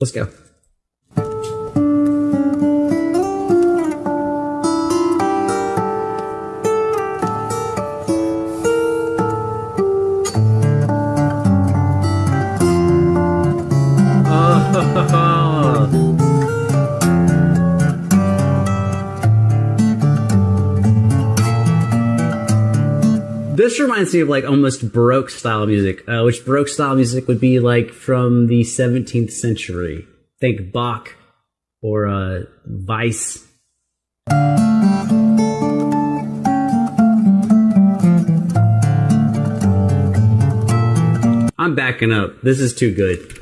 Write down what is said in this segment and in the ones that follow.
Let's go. Reminds me of like almost Baroque style music, uh, which Baroque style music would be like from the 17th century. Think Bach or uh, Weiss. I'm backing up. This is too good.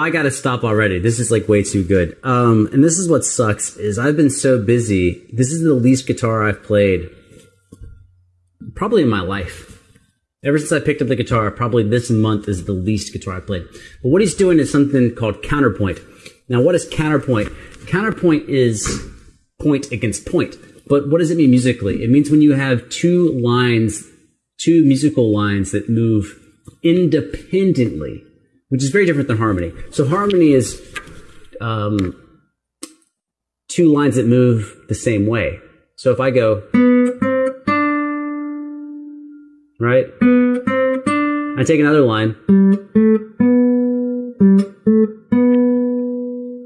I gotta stop already. This is like way too good. Um, and this is what sucks is I've been so busy. This is the least guitar I've played probably in my life. Ever since I picked up the guitar, probably this month is the least guitar I played. But what he's doing is something called counterpoint. Now, what is counterpoint? Counterpoint is point against point. But what does it mean musically? It means when you have two lines, two musical lines that move independently, which is very different than harmony. So harmony is um, two lines that move the same way. So if I go, right? I take another line.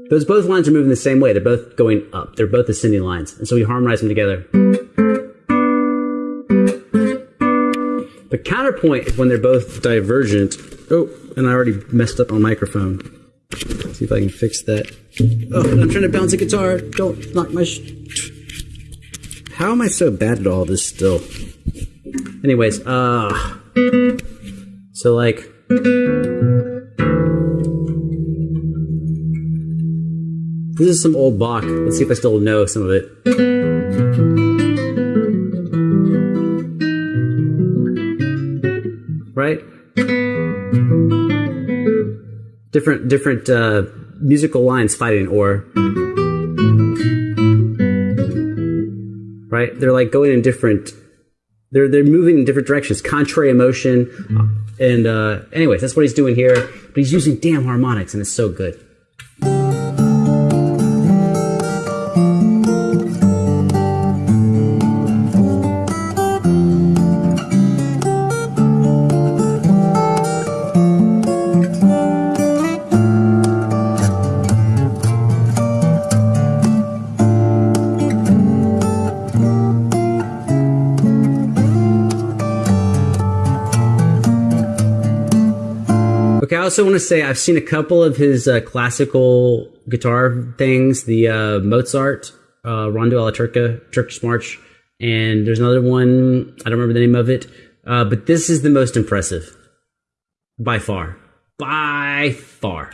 Those both lines are moving the same way. They're both going up. They're both ascending lines. And so we harmonize them together. The counterpoint is when they're both divergent. Oh, and I already messed up my microphone. Let's see if I can fix that. Oh, I'm trying to bounce a guitar. Don't knock my. Sh- How am I so bad at all this still? Anyways, uh. So, like. This is some old Bach. Let's see if I still know some of it. Different, different uh, musical lines fighting, or right? They're like going in different. They're they're moving in different directions, contrary motion, and uh, anyways, that's what he's doing here. But he's using damn harmonics, and it's so good. Also want to say I've seen a couple of his uh, classical guitar things, the uh, Mozart, uh, Rondo alla Turca, Turkish March, and there's another one, I don't remember the name of it, uh, but this is the most impressive. By far. By far.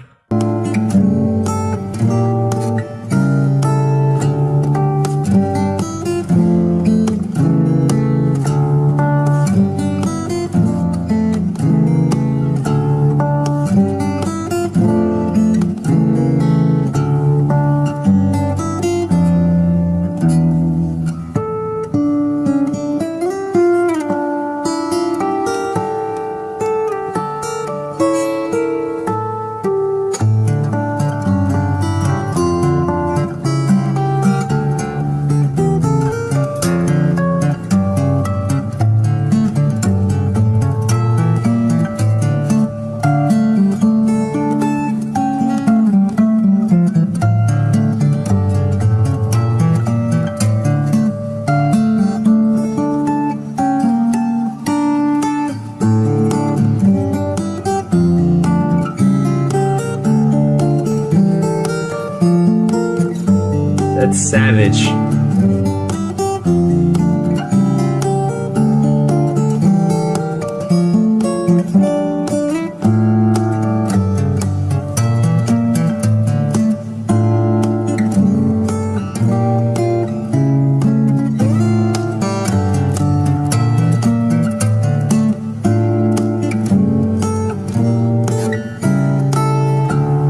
That's savage.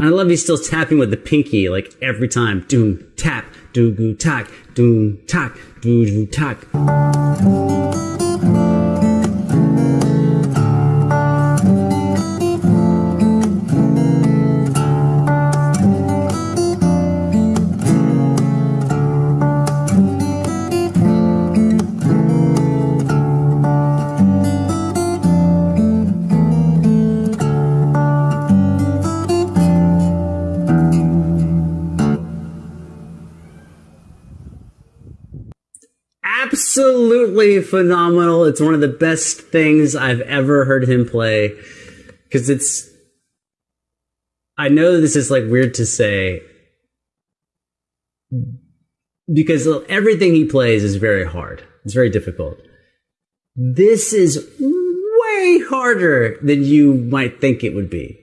I love he's still tapping with the pinky like every time. Doom, tap, doo goo tack, doom tack, doo doo tack. Absolutely phenomenal. It's one of the best things I've ever heard him play because it's. I know this is like weird to say because everything he plays is very hard. It's very difficult. This is way harder than you might think it would be.